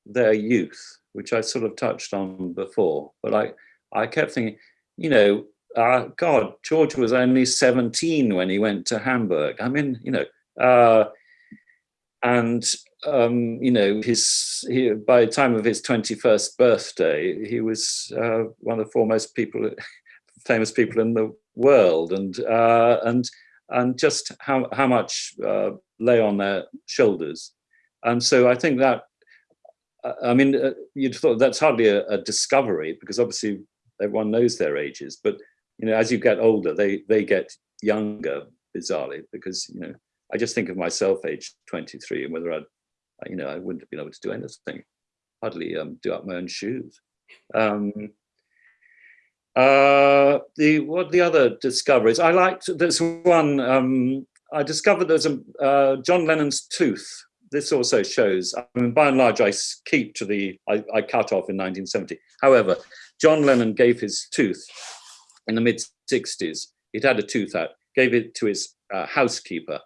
their youth, which I sort of touched on before. But I I kept thinking, you know, uh, God, George was only seventeen when he went to Hamburg. I mean, you know, uh, and um, you know, his he, by the time of his twenty-first birthday, he was uh, one of the foremost people, famous people in the world, and uh, and and just how, how much uh, lay on their shoulders. And so I think that, I mean, uh, you'd thought that's hardly a, a, discovery because obviously everyone knows their ages, but, you know, as you get older, they, they get younger, bizarrely, because, you know, I just think of myself age 23 and whether I'd, you know, I wouldn't have been able to do anything, hardly um, do up my own shoes. Um, uh, the what the other discoveries? I liked there's one. Um, I discovered there's a uh, John Lennon's tooth this also shows, I mean, by and large, I keep to the, I, I cut off in 1970. However, John Lennon gave his tooth in the mid 60s. He'd had a tooth out, gave it to his uh, housekeeper,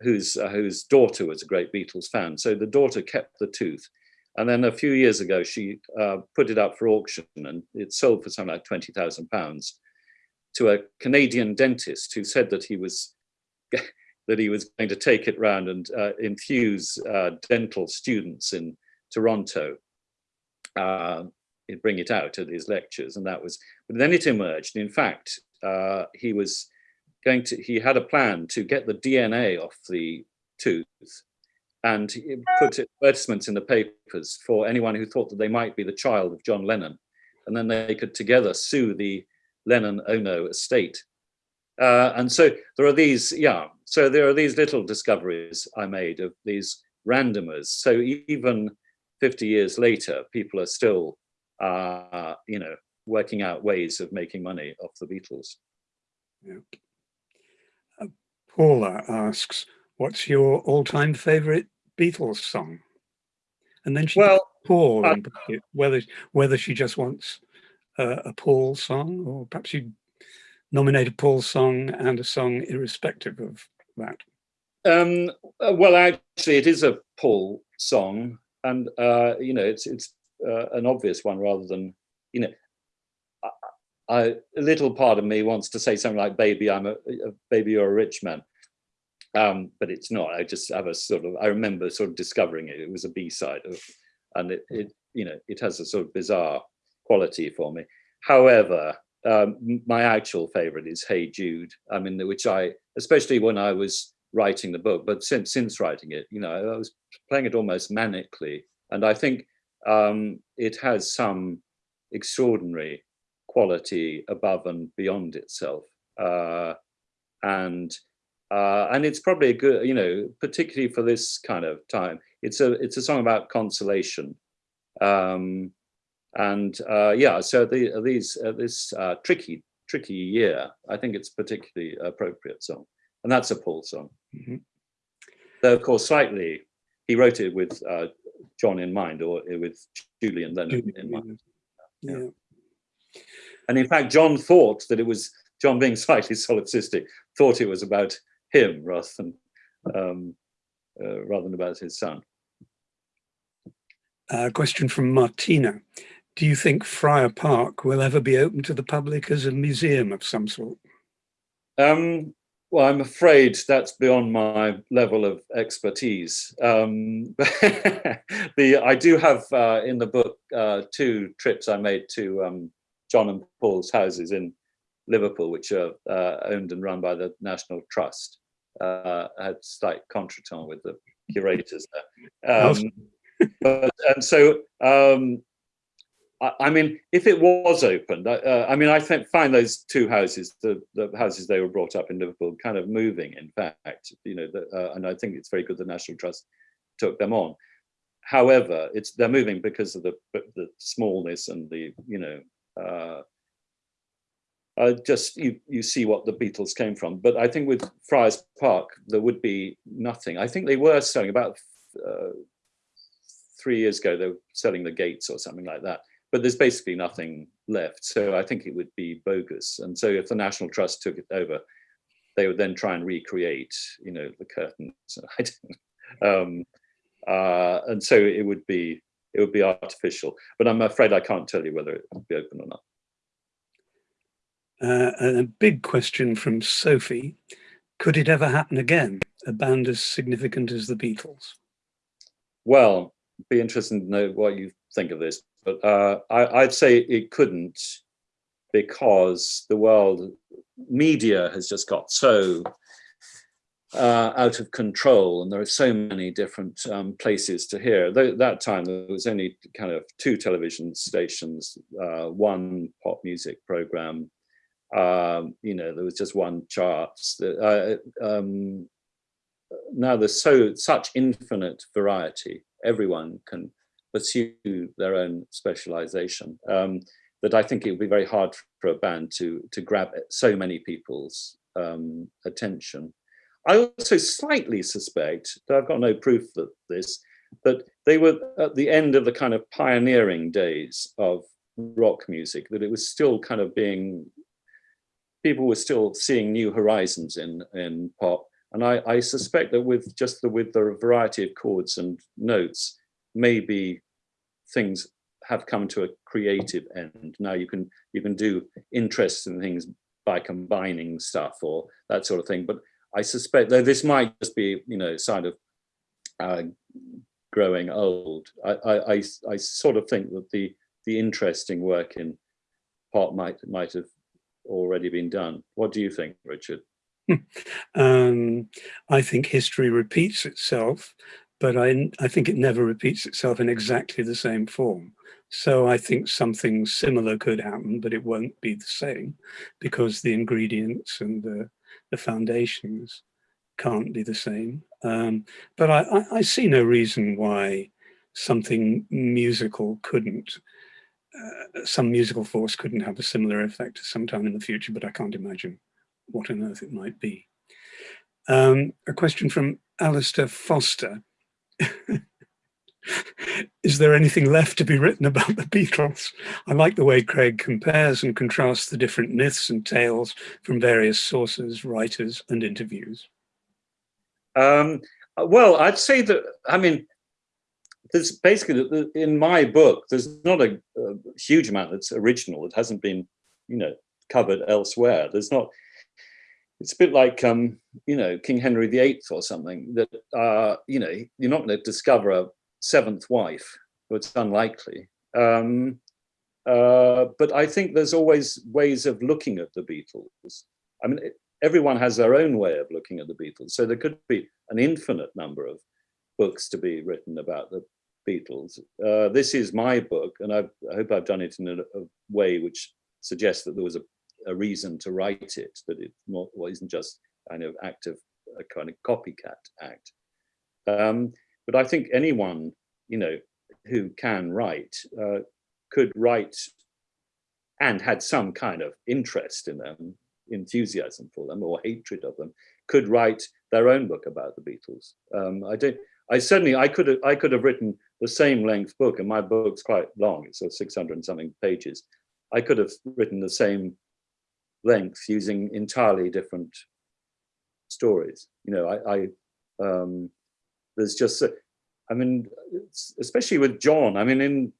whose, uh, whose daughter was a great Beatles fan. So the daughter kept the tooth. And then a few years ago, she uh, put it up for auction and it sold for something like 20,000 pounds to a Canadian dentist who said that he was that he was going to take it round and uh, infuse uh, dental students in Toronto. Uh, bring it out at his lectures, and that was. But then it emerged. In fact, uh, he was going to. He had a plan to get the DNA off the tooth and put advertisements in the papers for anyone who thought that they might be the child of John Lennon, and then they could together sue the Lennon Ono estate. Uh, and so there are these, yeah, so there are these little discoveries I made of these randomers. So even 50 years later, people are still, uh, you know, working out ways of making money off the Beatles. Yeah. Uh, Paula asks, what's your all-time favorite Beatles song? And then she well, Paul, uh, whether whether she just wants uh, a Paul song, or perhaps you nominate a Paul song and a song irrespective of that. Um, uh, well, actually, it is a Paul song, and uh, you know, it's it's uh, an obvious one rather than you know. A little part of me wants to say something like "Baby, I'm a, a baby, you're a rich man," um, but it's not. I just have a sort of. I remember sort of discovering it. It was a B side of, and it, it you know it has a sort of bizarre quality for me. However, um, my actual favorite is Hey Jude. I mean, which I, especially when I was writing the book, but since since writing it, you know, I was playing it almost manically, and I think um, it has some extraordinary quality above and beyond itself, uh, and uh, and it's probably a good, you know, particularly for this kind of time. It's a it's a song about consolation. Um, and uh, yeah, so the, these uh, this uh, tricky tricky year, I think it's particularly appropriate song, and that's a Paul song. Mm -hmm. Though of course, slightly, he wrote it with uh, John in mind, or with Julian Lennon in mind. Yeah. yeah. And in fact, John thought that it was John, being slightly solipsistic, thought it was about him rather than um, uh, rather than about his son. A question from Martina. Do you think Friar Park will ever be open to the public as a museum of some sort? Um, well, I'm afraid that's beyond my level of expertise. Um, the I do have uh, in the book uh, two trips I made to um, John and Paul's houses in Liverpool, which are uh, owned and run by the National Trust. Uh, I had slight contretemps with the curators there. Um, but, and so um, I mean, if it was opened, uh, I mean, I think, find those two houses, the, the houses they were brought up in Liverpool, kind of moving. In fact, you know, the, uh, and I think it's very good the National Trust took them on. However, it's they're moving because of the the smallness and the you know, uh, uh, just you you see what the Beatles came from. But I think with Friars Park there would be nothing. I think they were selling about uh, three years ago. They were selling the gates or something like that but there's basically nothing left. So I think it would be bogus. And so if the National Trust took it over, they would then try and recreate, you know, the curtains. um, uh, and so it would be it would be artificial. But I'm afraid I can't tell you whether it will be open or not. Uh, and a big question from Sophie. Could it ever happen again, a band as significant as the Beatles? Well, be interested to know what you think of this. But uh, I, would say it couldn't because the world media has just got so uh, out of control and there are so many different um, places to hear. Th that time there was only kind of two television stations, uh, one pop music program, um, you know, there was just one charts. Uh, um, now there's so such infinite variety. Everyone can pursue their own specialization. Um, that I think it would be very hard for a band to to grab so many people's um, attention. I also slightly suspect, though I've got no proof that this, that they were at the end of the kind of pioneering days of rock music, that it was still kind of being, people were still seeing new horizons in, in pop. And I, I suspect that with just the, with the variety of chords and notes, maybe things have come to a creative end. Now you can you can do interesting things by combining stuff or that sort of thing. But I suspect though this might just be you know sign of uh, growing old. I, I, I I sort of think that the the interesting work in part might might have already been done. What do you think, Richard? um, I think history repeats itself, but I, I think it never repeats itself in exactly the same form. So I think something similar could happen, but it won't be the same because the ingredients and the, the foundations can't be the same. Um, but I, I, I, see no reason why something musical couldn't, uh, some musical force couldn't have a similar effect sometime in the future, but I can't imagine what on earth it might be. Um, a question from Alistair Foster. Is there anything left to be written about the Beatles? I like the way Craig compares and contrasts the different myths and tales from various sources, writers and interviews. Um, well, I'd say that, I mean, there's basically, in my book, there's not a, a huge amount that's original. It hasn't been, you know, covered elsewhere. There's not, it's a bit like um, you know King Henry VIII or something that uh, you know you're not going to discover a seventh wife, but it's unlikely. Um, uh, but I think there's always ways of looking at the Beatles. I mean, everyone has their own way of looking at the Beatles, so there could be an infinite number of books to be written about the Beatles. Uh, this is my book, and I've, i hope I've done it in a, a way which suggests that there was a a reason to write it, that it not, well, isn't just kind of act of a kind of copycat act. Um, but I think anyone, you know, who can write uh, could write and had some kind of interest in them, enthusiasm for them or hatred of them, could write their own book about the Beatles. Um, I don't. I certainly I could have I could have written the same length book, and my book's quite long. It's of 600 and something pages. I could have written the same length using entirely different stories. You know, I, I um, there's just, I mean, especially with John, I mean, in,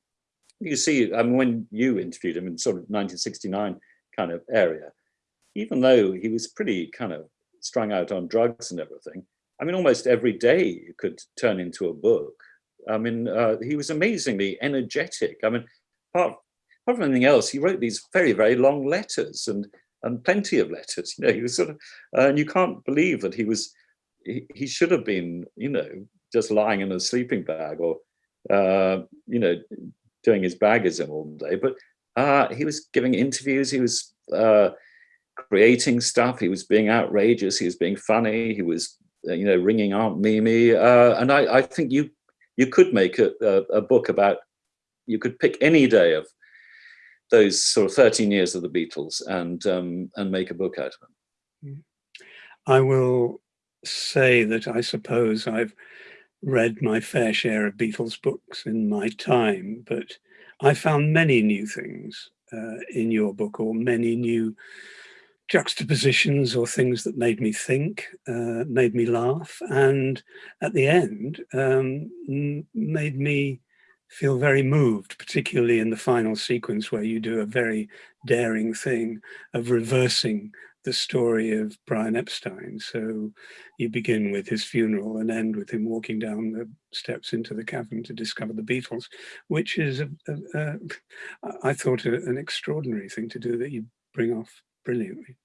you see, I mean, when you interviewed him in sort of 1969 kind of area, even though he was pretty kind of strung out on drugs and everything, I mean, almost every day could turn into a book. I mean, uh, he was amazingly energetic. I mean, apart, apart from anything else, he wrote these very, very long letters and and plenty of letters. You know, he was sort of, uh, and you can't believe that he was, he, he should have been, you know, just lying in a sleeping bag or, uh, you know, doing his bagism all day. But uh, he was giving interviews. He was uh, creating stuff. He was being outrageous. He was being funny. He was, uh, you know, ringing Aunt Mimi. Uh, and I, I think you you could make a, a, a book about. You could pick any day of those sort of 13 years of the Beatles and um, and make a book out of them. I will say that I suppose I've read my fair share of Beatles books in my time, but I found many new things uh, in your book or many new juxtapositions or things that made me think, uh, made me laugh, and at the end um, made me feel very moved, particularly in the final sequence where you do a very daring thing of reversing the story of Brian Epstein. So you begin with his funeral and end with him walking down the steps into the cavern to discover the Beatles, which is, a, a, a, I thought, an extraordinary thing to do that you bring off brilliantly.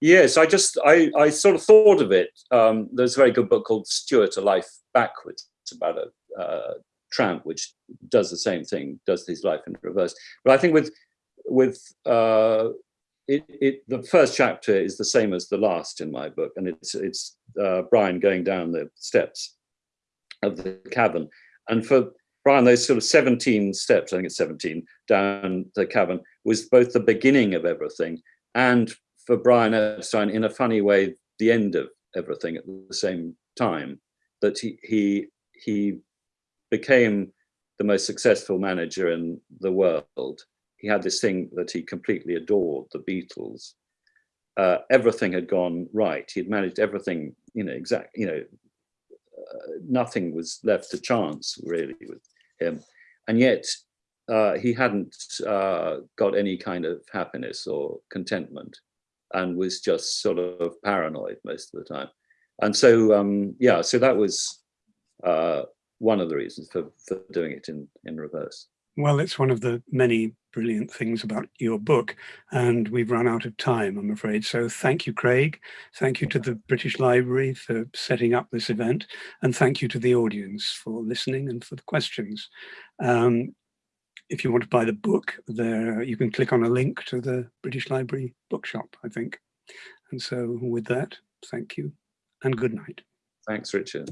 Yes, I just, I, I sort of thought of it. Um, there's a very good book called Stuart, A Life Backwards. It's about a uh, Tramp, which does the same thing, does his life in reverse. But I think with with uh, it, it, the first chapter is the same as the last in my book, and it's it's uh, Brian going down the steps of the cavern, and for Brian, those sort of 17 steps, I think it's 17, down the cavern was both the beginning of everything and for Brian Epstein, in a funny way, the end of everything at the same time that he he he became the most successful manager in the world. He had this thing that he completely adored, the Beatles. Uh, everything had gone right. He had managed everything, you know, exact, you know, uh, nothing was left to chance really with him. And yet uh, he hadn't uh, got any kind of happiness or contentment and was just sort of paranoid most of the time. And so, um, yeah, so that was uh, one of the reasons for, for doing it in, in reverse. Well, it's one of the many brilliant things about your book, and we've run out of time, I'm afraid. So thank you, Craig. Thank you to the British Library for setting up this event, and thank you to the audience for listening and for the questions. Um, if you want to buy the book, there you can click on a link to the British Library bookshop, I think. And so with that, thank you and good night. Thanks, Richard.